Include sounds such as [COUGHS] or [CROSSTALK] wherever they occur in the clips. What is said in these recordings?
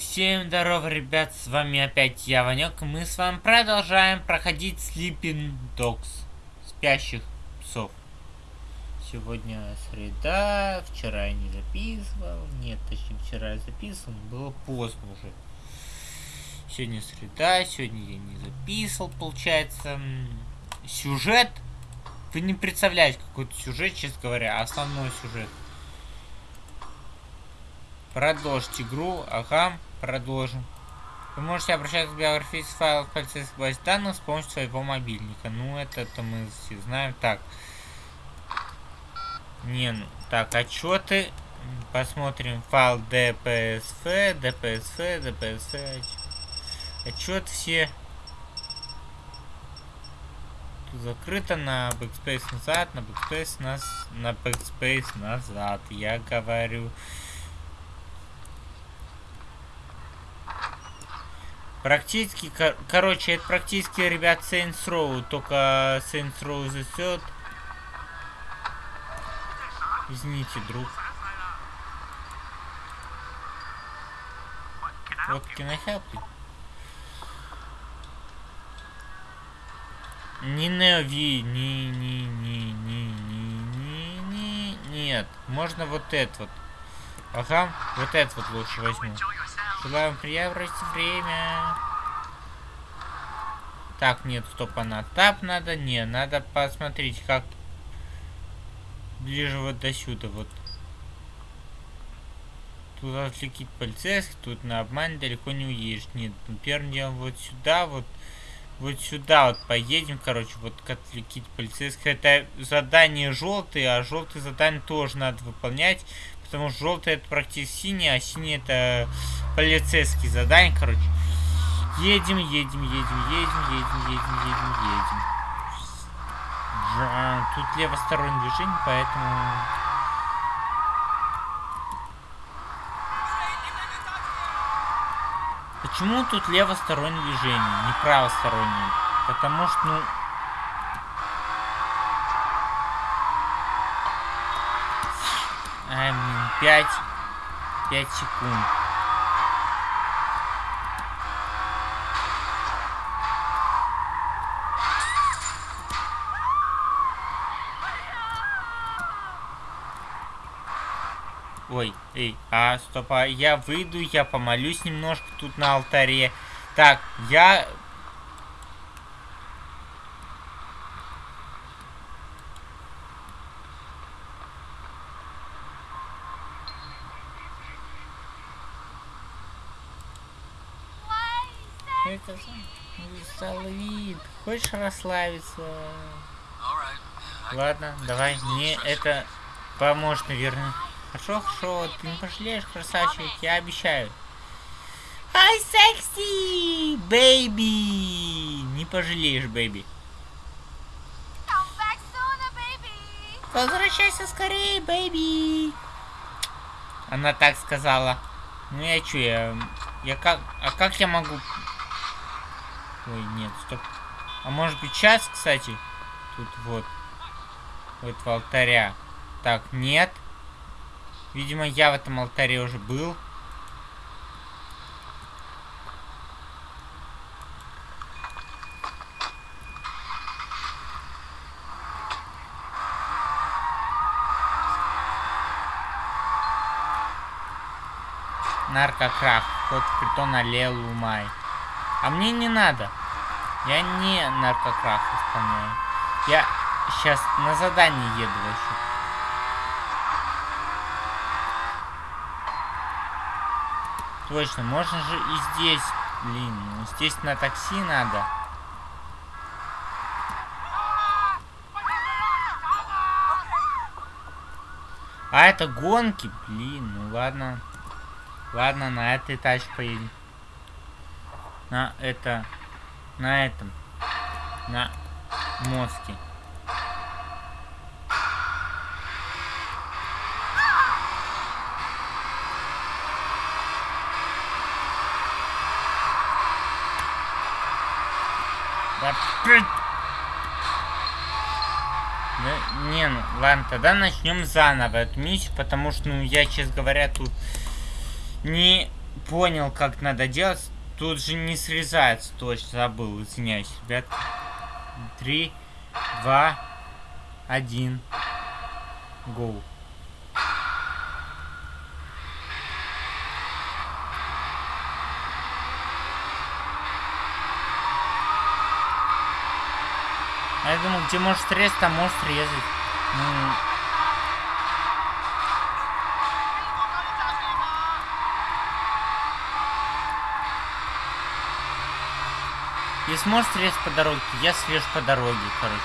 всем здорово, ребят, с вами опять я, Ванек, мы с вами продолжаем проходить Sleeping Dogs, спящих псов. Сегодня среда, вчера я не записывал, нет, точнее вчера я записывал, было поздно уже. Сегодня среда, сегодня я не записывал, получается. Сюжет, вы не представляете какой-то сюжет, честно говоря, основной сюжет. Продолжить игру. Ага, продолжим. Вы можете обращаться к биографическим файлам в полицейской базе данных с помощью своего мобильника. Ну, это-то мы все знаем. Так. Не, ну, так, отчеты. Посмотрим файл DPSF, DPSF, DPSF. Отчет все. Тут закрыто на Backspace назад, на Backspace нас, на Backspace назад. Я говорю. Практически, кор короче, это практически, ребят, Saints Row, только Saints Row Third. Извините, друг. Вот, can? Не Неви, не, не, не, не, не, не, не, нет. Можно вот это вот. Ага, вот это вот лучше возьму. Желаю приятного время. Так, нет, стоп, она тап надо. Не, надо посмотреть, как ближе вот до сюда, вот. Тут отвлекить полицейских, тут на обман далеко не уедешь. Нет, ну, первым делом вот сюда, вот, вот сюда вот поедем, короче, вот отвлекить полицейских. Это задание желтые, а желтые задания тоже надо выполнять, потому что желтый это практически синий, а синий это полицейские задания, короче. Едем, едем, едем, едем, едем, едем, едем, едем. Тут левостороннее движение, поэтому... Почему тут левостороннее движение, не правостороннее? Потому что, ну... Ай, блин, 5... 5 секунд. Эй, а, стоп, а я выйду, я помолюсь немножко тут на алтаре. Так, я... Это. Хочешь расслабиться? Ладно, давай. Мне это поможет, наверное. Хорошо, хорошо, ты не пожалеешь, красавчик, я обещаю. Ай, sexy, baby. Не пожалеешь, baby. Возвращайся скорее, baby. Она так сказала. Ну я чё, я... Я как... А как я могу... Ой, нет, стоп. А может быть сейчас, кстати? Тут вот. Вот в алтаря. Так, нет. Видимо, я в этом алтаре уже был. Наркокрах. Вход в притон Аллелу Май. А мне не надо. Я не наркокрах исполняю. Я сейчас на задание еду вообще. Точно, можно же и здесь. Блин, ну здесь на такси надо. А это гонки? Блин, ну ладно. Ладно, на этой тачке поедем. На это... На этом. На мостике. Опять. Да, не, ну ладно, тогда начнем заново эту миссию, потому что, ну, я, честно говоря, тут не понял, как надо делать. Тут же не срезается, точно забыл, извиняюсь, ребят. Три, два, один. Гоу. А я думал, где можешь срезать, там можешь срезать. Ну, Если можешь срезать по дороге, я срежу по дороге, короче.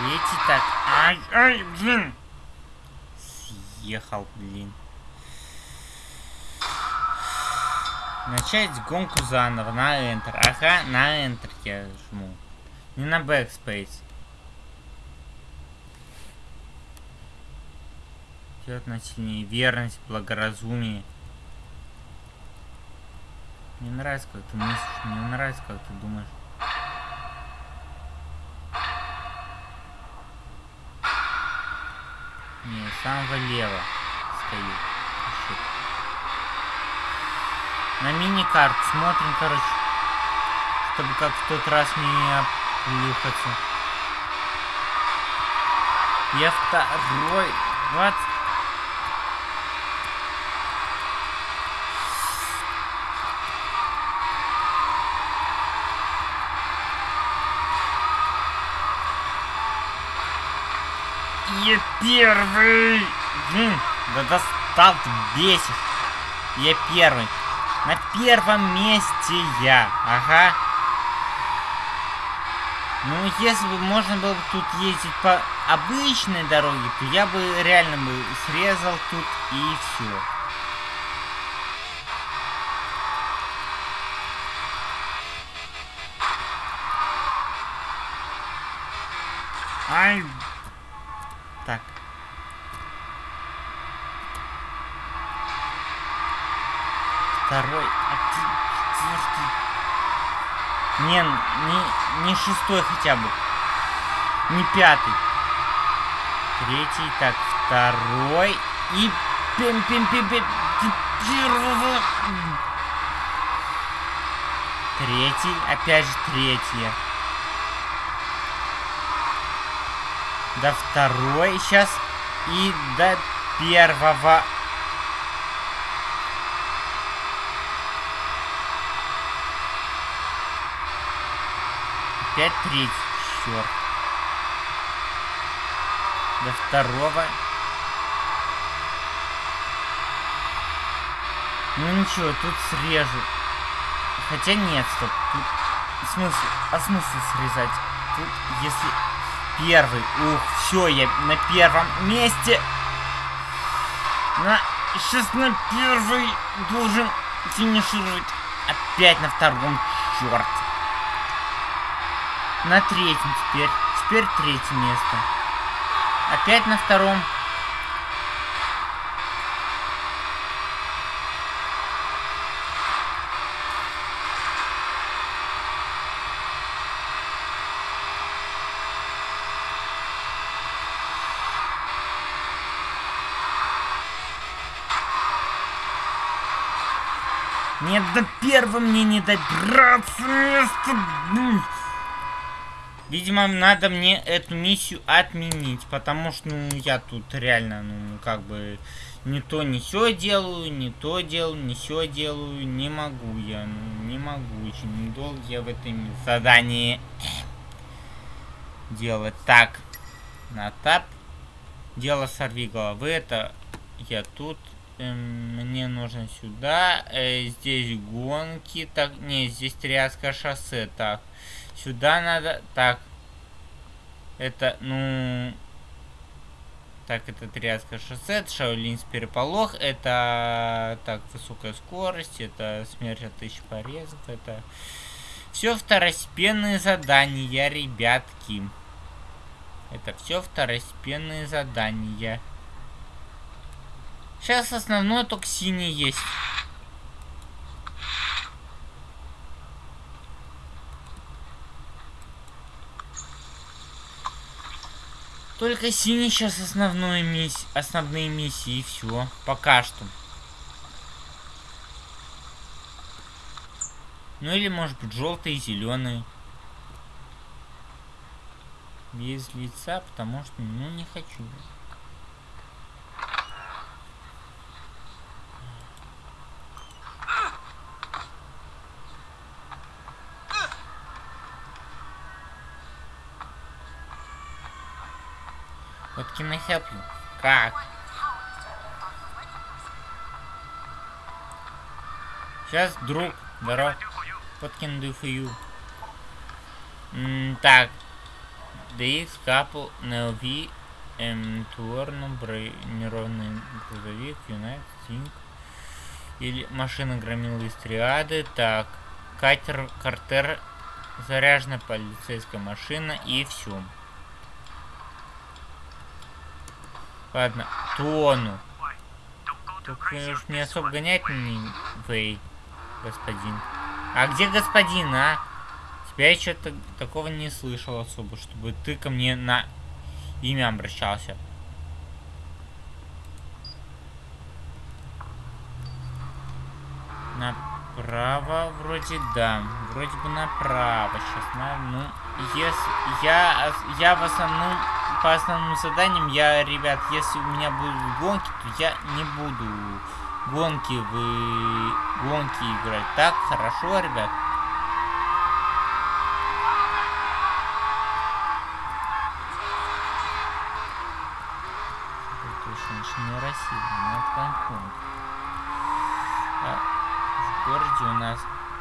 Эти так. Ай, ай, блин. Съехал, блин. Начать гонку заново на Enter. Ага, на Enter я жму. Не на Backspace. Делать на сильнее. Верность, благоразумие. Мне нравится, как ты мыслишь. Мне нравится, как ты думаешь. Не, самого лево стою. На мини-карт смотрим, короче. Чтобы как в тот раз не оплюхаться. Я второй. Вот. Я первый! Да достал ты бесишь. Я первый. На первом месте я. Ага. Ну, если бы можно было бы тут ездить по обычной дороге, то я бы реально бы срезал тут и все. Ай, так. Второй, а четвертый. Не, не, не шестой хотя бы. Не пятый. Третий, так, второй. И пим пим пим пим. Третий, опять же третья. до второй сейчас и до первого. Опять третий, черт. До второго. Ну ничего, тут срежу. Хотя нет, стоп. Тут смысл, а смысл срезать? Тут, если первый. Ух, все, я на первом месте. На, сейчас на первый должен финишировать. Опять на втором, черт. На третьем теперь. Теперь третье место. Опять на втором. Нет, до первого мне не добраться место. Видимо, надо мне эту миссию отменить, потому что, ну, я тут реально, ну, как бы, не то, не все делаю, не то делаю, не все делаю, не могу я, ну, не могу, очень долго я в этом задании [COUGHS] делать. Так, на тап, дело сорви головы, это я тут Эм, мне нужно сюда. Э, здесь гонки. Так, не, здесь Триадское шоссе. Так, сюда надо. Так, это, ну... Так, это Триадское шоссе, это Шаолинс переполох, это, так, высокая скорость, это смерть от тысяч порезов, это... Все второстепенные задания, ребятки. Это все второстепенные задания. Сейчас основной только синий есть. Только синий сейчас основной мисс... основные миссии и все. Пока что. Ну или может быть желтый и зеленый. Без лица, потому что ну не хочу. Can I help you? Как? Сейчас, друг, здоров. What can do for you? М так. DX, Couple, NLV, М, Туорно, бронированный грузовик, United, Think. Или машина громила из триады. Так. Катер, Картер, заряженная полицейская машина и все. Ладно, тону. Только уж не особо гонять не вы, господин. А где господин, а? Тебя я что-то такого не слышал особо, чтобы ты ко мне на имя обращался. Направо вроде да. Вроде бы направо. Сейчас, ну, если я, я в основном по основным заданиям, я, ребят, если у меня будут гонки, то я не буду гонки вы гонки играть. Так, хорошо, ребят. Точно, не Россия, но Гонконг. А, в городе у нас,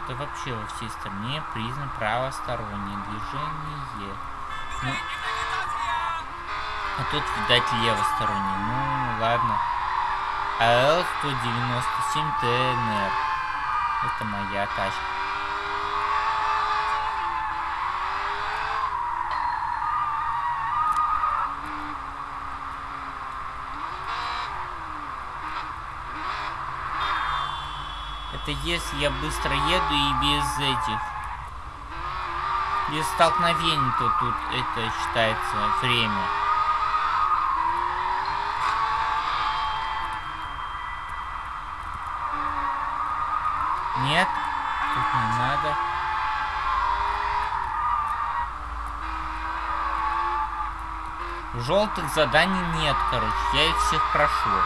да вообще во всей стране признан правостороннее движение. Ну, а тут, видать, левосторонний. Ну, ладно. АЛ-197 ТНР. Это моя тачка. Это если я быстро еду и без этих... Без столкновений, то тут это считается время. Желтых заданий нет, короче. Я их всех прошел.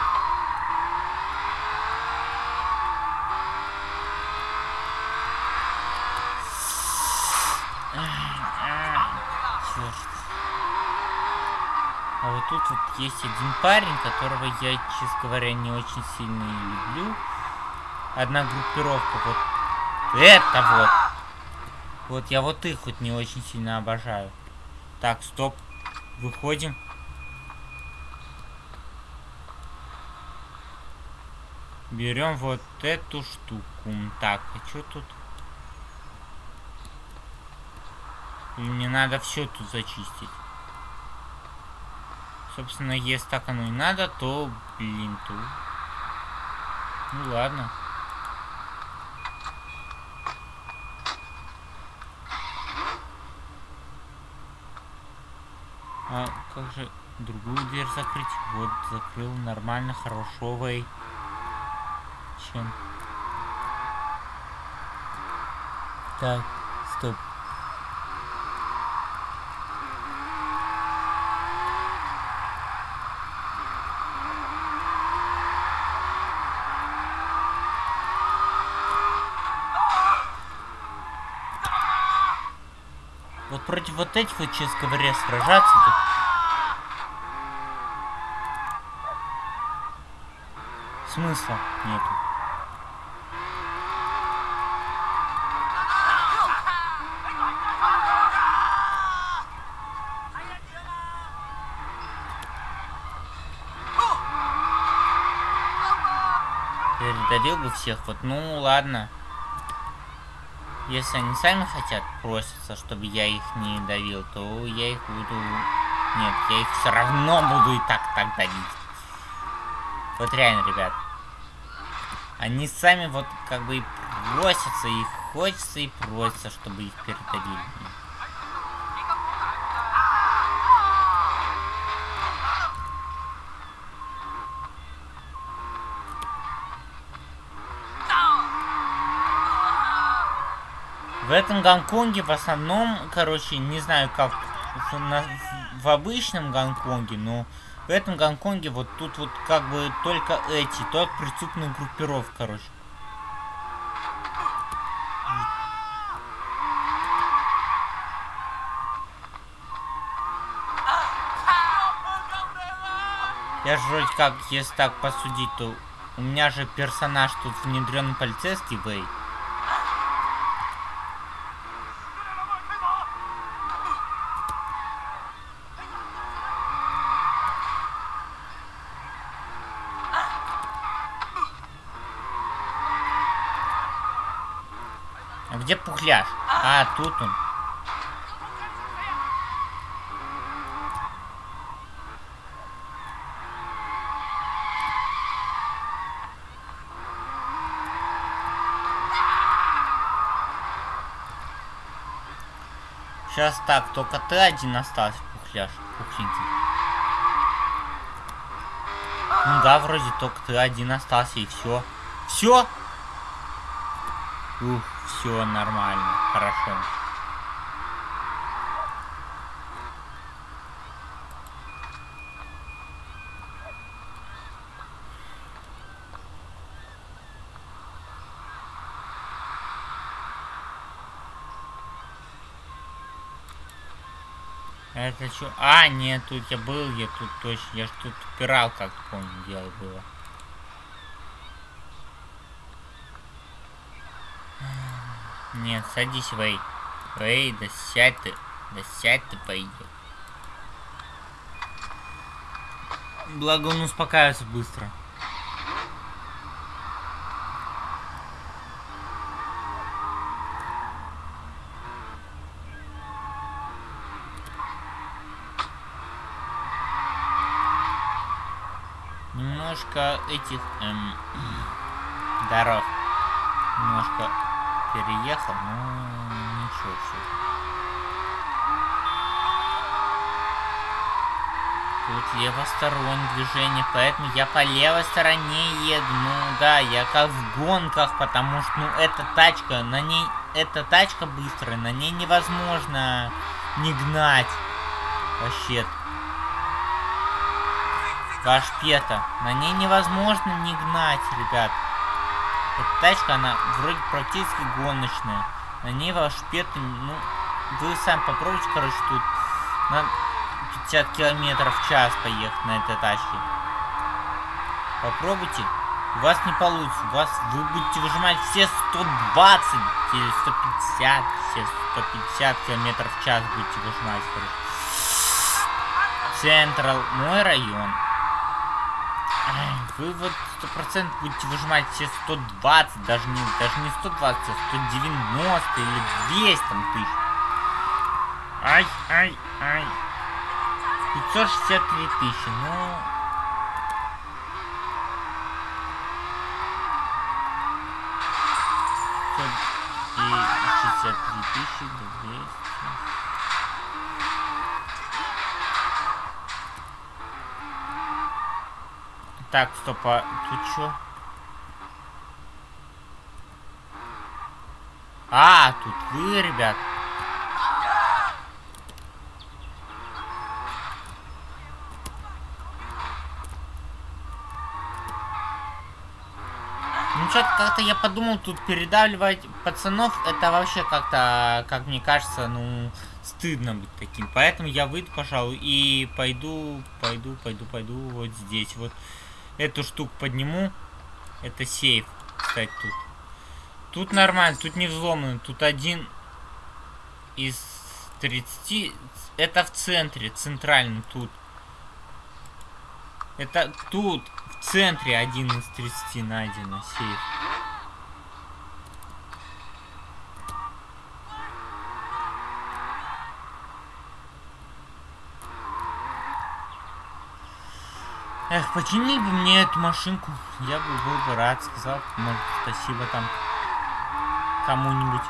А вот тут вот есть один парень, которого я, честно говоря, не очень сильно люблю одна группировка. Вот это вот. Вот я вот их вот не очень сильно обожаю. Так, стоп. Выходим. Берем вот эту штуку. Так, а что тут? Мне надо все тут зачистить? Собственно, если так оно и надо, то, блин, тут. Ну ладно. А как же другую дверь закрыть? Вот, закрыл нормально, хорошо, вей. Чем? Так, стоп. Вот против вот этих вот, честно говоря, сражаться-то... Смысла нету. Передавил бы всех, вот, ну ладно. Если они сами хотят, просятся, чтобы я их не давил, то я их буду... Нет, я их все равно буду и так так давить. Вот реально, ребят. Они сами вот как бы и просятся, их хочется и просятся, чтобы их передавили. Этом Гонконге в основном, короче, не знаю как в, обычном Гонконге, но в этом Гонконге вот тут вот как бы только эти, только преступная группировка, короче. Я же вроде как, если так посудить, то у меня же персонаж тут внедренный полицейский Вэй. Пухляш? А, тут он. Сейчас так, только ты один остался, пухляш, пухленький. Ну да, вроде только ты один остался и все. Все? Ух, все нормально, хорошо. Это что? А, нет, тут я был, я тут точно, я ж тут упирал, как помню, дело было. Нет, садись, Вэй. Вэй, да сядь ты, да сядь ты, пойдет. Благо он успокаивается быстро. немножко этих эм, [CLEARS THROAT] дорог немножко переехал, но ничего все. Тут левостороннее движение, поэтому я по левой стороне еду. Ну да, я как в гонках, потому что, ну, эта тачка, на ней, эта тачка быстрая, на ней невозможно не гнать. Вообще, Ваш пета. На ней невозможно не гнать, ребят. Эта тачка, она вроде практически гоночная. На ней пет, ну, вы сами попробуйте, короче, тут на 50 километров в час поехать на этой тачке. Попробуйте. У вас не получится. У вас вы будете выжимать все 120 или 150, все 150 километров в час будете выжимать, короче. Централ, мой район. Вы вот сто процентов будете выжимать все 120, даже не, даже не 120, а 190 или 200 там тысяч. Ай, ай, ай. 563 тысячи, ну... И 63 тысячи, 200. Так, стоп, а тут что? А, тут вы, ребят. Ну что-то как-то я подумал, тут передавливать пацанов, это вообще как-то, как мне кажется, ну, стыдно быть таким. Поэтому я выйду, пожалуй, и пойду, пойду, пойду, пойду вот здесь вот эту штуку подниму. Это сейф, кстати, тут. Тут нормально, тут не взломано. Тут один из 30... Это в центре, центрально тут. Это тут, в центре один из 30 найдено сейф. Эх, починили бы мне эту машинку. Я бы был бы рад, сказал. Может, спасибо там кому-нибудь.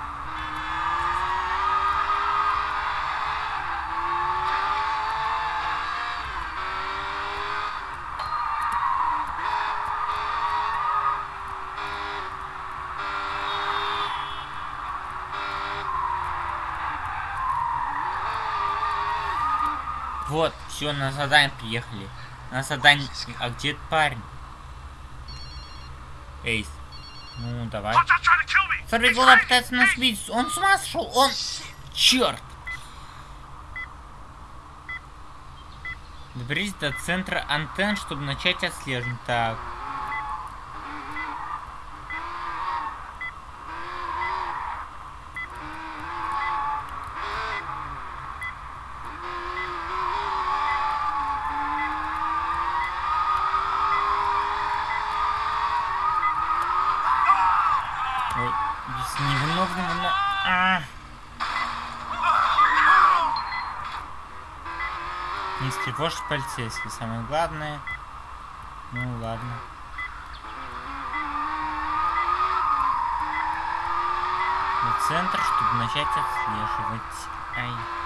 Вот, все, на задание приехали. На задание... А где этот парень? Эйс. Ну, давай. Смотри, голова пытается нас бить. Он с ума сошел. Он... Черт. Доберись до центра антенн, чтобы начать отслеживать. Так. Не встревожь полицейский, самое главное. Ну ладно. В центр, чтобы начать отслеживать. Ай.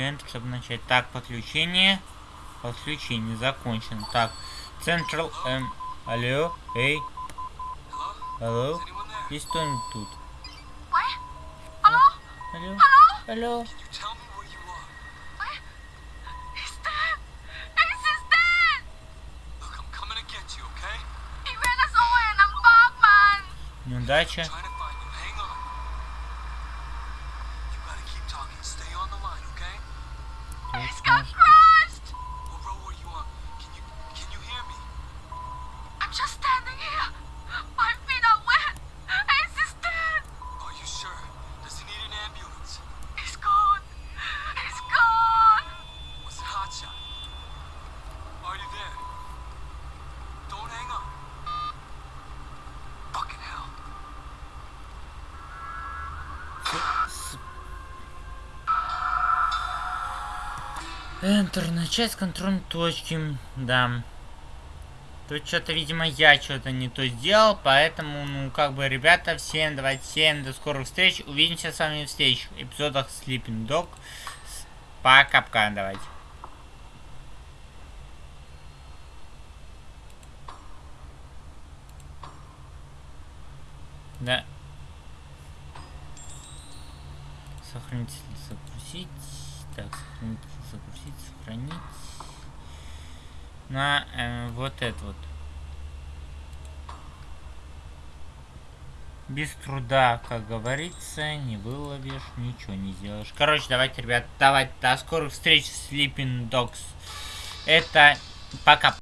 Enter, чтобы начать. Так, подключение. Подключение закончено. Так, Central... Эм, алло, эй. Алло? Есть кто-нибудь тут? Hello? Алло? Алло? Tell Enter, начать с контрольной точки. Да. Тут что-то, видимо, я что-то не то сделал, поэтому, ну, как бы, ребята, всем давайте, всем до скорых встреч. Увидимся с вами в следующих эпизодах Sleeping Dog. Пока-пока, давайте. Да. Сохранить, загрузить. Так, сохранить, сохранить. На э, вот это вот. Без труда, как говорится, не выловишь, ничего не сделаешь. Короче, давайте, ребят, давайте до скорых встреч Sleeping Dogs. Это пока.